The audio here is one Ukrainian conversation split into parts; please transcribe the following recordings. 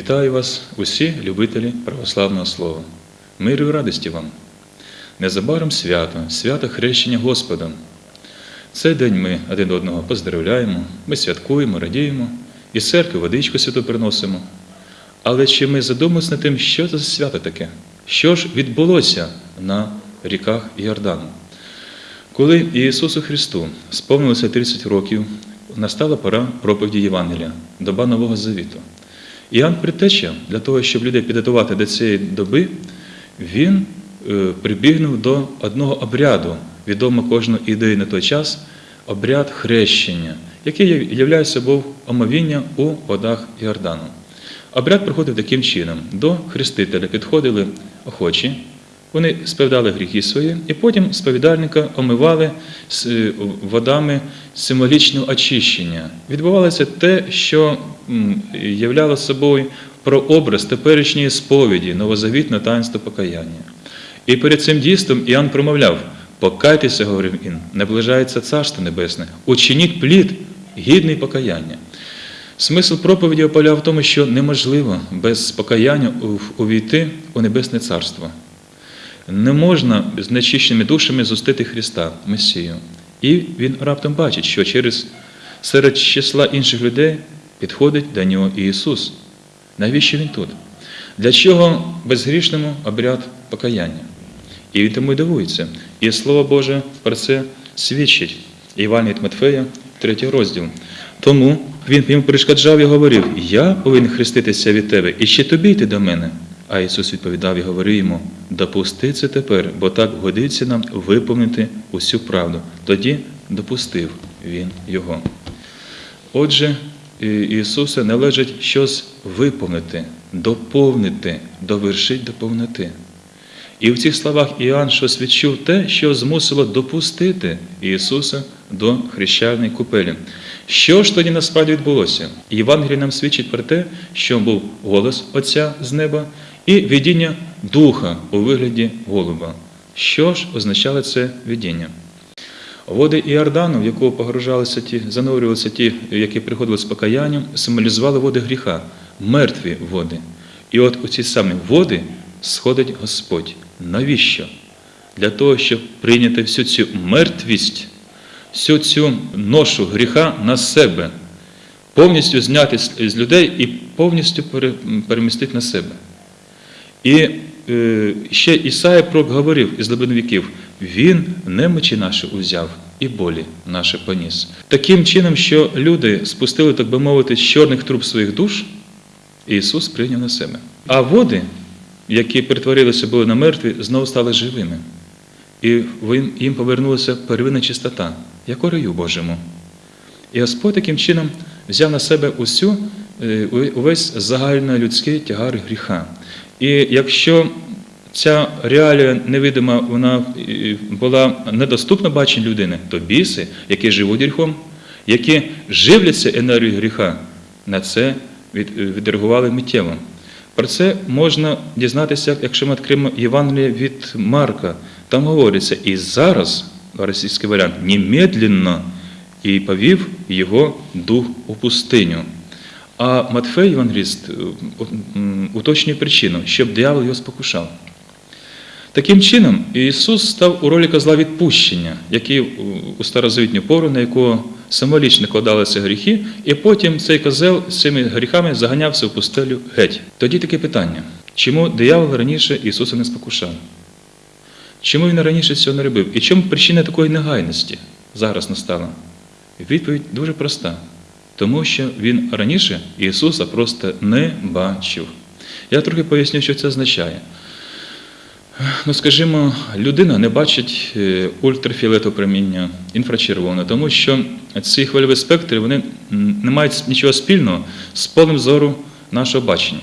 Вітаю вас, усі любителі православного слова. Миру і радості вам. Незабаром свято, свято хрещення Господа. Цей день ми один одного поздравляємо, ми святкуємо, радіємо, і церкви водичку святу приносимо. Але чи ми задумалися над тим, що це за свято таке? Що ж відбулося на ріках Йордану? Коли Ісусу Христу сповнилося 30 років, настала пора проповіді Євангелія, доба Нового Завіту. Іоанн Притеча, для того, щоб людей підготувати до цієї доби, він е, прибігнув до одного обряду, відомо кожної ідеї на той час, обряд хрещення, який являє собою омовіння у водах Іордану. Обряд проходив таким чином: до хрестителя підходили охочі, вони сповідали гріхи свої, і потім сповідальника омивали е, водами символічного очищення. Відбувалося те, що являло собою прообраз теперішньої сповіді, новозавітне таїнство покаяння. І перед цим дійством Іоанн промовляв: покайтеся, говорив він, наближається Царство Небесне, учиніть плід, гідний покаяння. Смисл проповіді поляв в тому, що неможливо без покаяння увійти у Небесне Царство. Не можна з нечищеними душами зустити Христа, Месію. І він раптом бачить, що через серед числа інших людей підходить до нього Ісус. Навіщо Він тут? Для чого безгрішному обряд покаяння? І він тому й дивується. І Слово Боже про це свідчить. Іван від Матфея, третій розділ. Тому він йому перешкоджав і говорив: Я повинен хреститися від тебе, і ще тобі йти до мене. А Ісус відповідав і говорив йому: допусти це тепер, бо так годиться нам виповнити усю правду. Тоді допустив Він його. Отже, Ісуса належить щось виповнити, доповнити, довершити до повноти. І в цих словах Іоанн щось відчув те, що змусило допустити Ісуса до хрещальної купелі. Що ж тоді насправді відбулося? Євангеліє нам свідчить про те, що був голос Отця з неба і видіння Духа у вигляді голуба. Що ж означало це видіння? Води Іордану, в якого погружалися ті, занурювалися ті, які приходили з покаянням, символізували води гріха, мертві води. І от у ці самі води сходить Господь. Навіщо? Для того, щоб прийняти всю цю мертвість, всю цю ношу гріха на себе, повністю зняти з людей і повністю перемістити на себе. І е, ще Ісая пророк говорив із глибин віків, Він немочі наші узяв і болі наші поніс. Таким чином, що люди спустили, так би мовити, з чорних труб своїх душ, Ісус прийняв на себе. А води, які перетворилися були на мертві, знову стали живими. І їм повернулася первинна чистота, як раю Божому. І Господь таким чином взяв на себе усю, е, увесь загальнолюдський тягар гріха. І якщо ця реалія невидима вона була недоступна баченню людини, то біси, які живуть гріхом, які живляться енергією гріха, на це відреагували миттєво. Про це можна дізнатися, якщо ми відкриємо Євангеліє від Марка. Там говориться, і зараз, російський варіант, немедленно і повів його дух у пустиню. А Матфей, Євангеліст, уточнює причину, щоб диявол його спокушав. Таким чином, Ісус став у ролі козла відпущення, який у старозавітню пору, на якого символічно кладалися гріхи, і потім цей козел з цими гріхами заганявся в пустелю геть. Тоді таке питання: чому диявол раніше Ісуса не спокушав? Чому він раніше цього не робив? І чому причина такої негайності зараз настала? Відповідь дуже проста. Тому що він раніше Ісуса просто не бачив. Я трохи поясню, що це означає. Ну, скажімо, людина не бачить ультрафіолетового проміння, інфрачервоне, тому що ці хвильові спектри вони не мають нічого спільного з полем зору нашого бачення.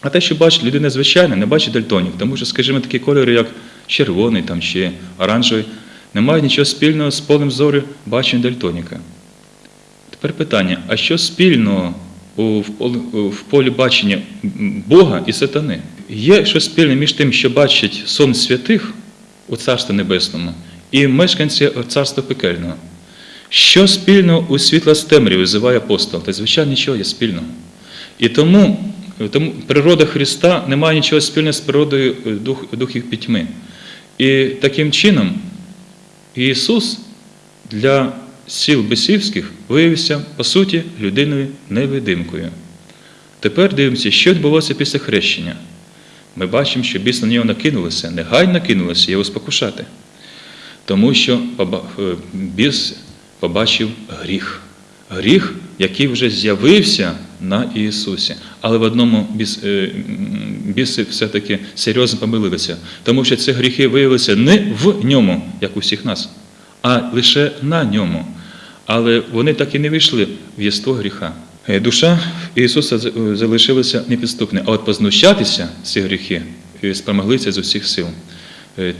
А те, що бачить людина звичайна, не бачить дальтонів, тому що, скажімо, такі кольори, як червоний там, чи оранжевий, не мають нічого спільного з полем зору бачення дальтоніка. Тепер питання: а що спільного в полі бачення Бога і сатани? Є щось спільне між тим, що бачить сон святих у Царстві Небесному і мешканці Царства Пекельного. Що спільного у світла з темряви визиває апостол? Та, звичайно, нічого є спільного. І тому Тому природа Христа не має нічого спільного з природою е, дух, духів пітьми. І таким чином Ісус для сіл бесівських виявився, по суті, людиною невидимкою. Тепер дивимося, що відбулося після хрещення. Ми бачимо, що біс на нього накинулося, негайно накинулося його спокушати. Тому що е, біс побачив гріх. Гріх, який вже з'явився на Ісусі. Але в одному біс, е, біси все-таки серйозно помилилися, тому що ці гріхи виявилися не в ньому, як у всіх нас, а лише на ньому. Але вони так і не вийшли в єство гріха. Е, Душа Ісуса е, залишилася непідступною, а от познущатися ці гріхи е, спромоглися з усіх сил.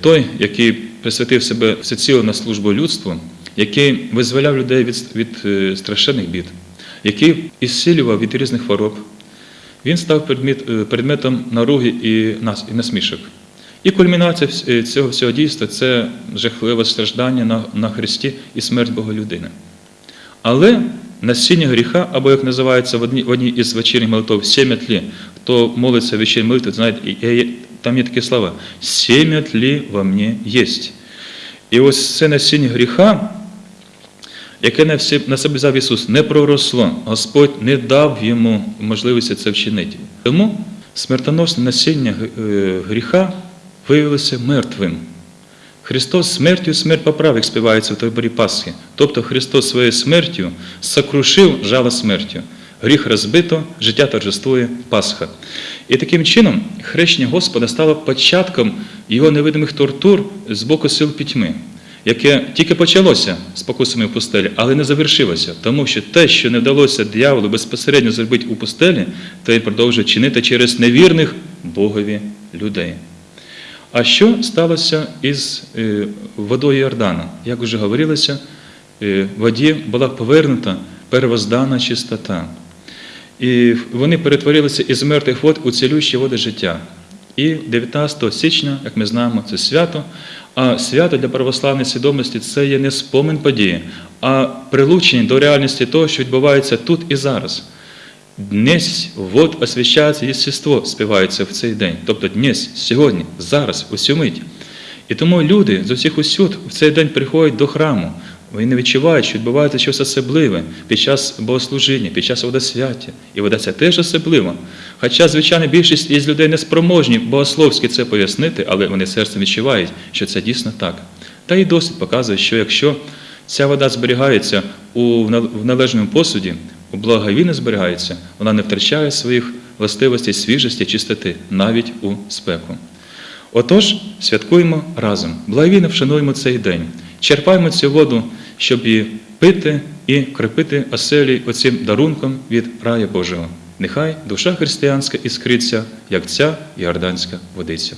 Той, який присвятив себе всеціло на службу людству, який визволяв людей від, від страшенних бід, який ісцілював від різних хвороб, він став предмет, предметом наруги і, нас, і насмішок. І кульмінація цього всього дійства це жахливе страждання на, на Христі і смерть Бога людини. Але насіння гріха, або як називається в одній, в одній із вечірніх молитв, сім'я тлі. Хто молиться в вечірній молитві, знаєте, там є такі слова: сім'я тлі во мені єсть. І ось це насіння гріха, яке на себе взяв Ісус, не проросло. Господь не дав йому можливості це вчинити. Тому смертоносне насіння е, гріха виявилося мертвим. Христос смертю смерть поправ, як співається в таборі Пасхи. Тобто Христос своєю смертю сокрушив жало смертю. Гріх розбито, життя торжествує Пасха. І таким чином хрещення Господа стало початком його невидимих тортур з боку сил пітьми, яке тільки почалося з покусами в пустелі, але не завершилося, тому що те, що не вдалося дияволу безпосередньо зробити у пустелі, то він продовжує чинити через невірних Богові людей. А що сталося із е, водою Йордана? Як вже говорилося, е, воді була повернута первоздана чистота. І вони перетворилися із мертвих вод у цілющі води життя. І 19 січня, як ми знаємо, це свято. А свято для православної свідомості це є не спомин події, а прилучення до реальності того, що відбувається тут і зараз. Днесь вот освящається єстество, співається в цей день. Тобто днесь, сьогодні, зараз, усю мить. І тому люди з усіх усюд в цей день приходять до храму. Вони відчувають, що відбувається щось особливе під час богослужіння, під час водосвяття. І вода це теж особливо. Хоча, звичайно, більшість із людей не спроможні богословськи це пояснити, але вони серцем відчувають, що це дійсно так. Та і досвід показує, що якщо ця вода зберігається у належному посуді, благовійно зберігається, вона не втрачає своїх властивостей свіжості, чистоти, навіть у спеку. Отож, святкуємо разом, благовійно вшануємо цей день, черпаємо цю воду, щоб її пити і крепити оселі оцим дарунком від рая Божого. Нехай душа християнська іскриться, як ця іорданська водиця.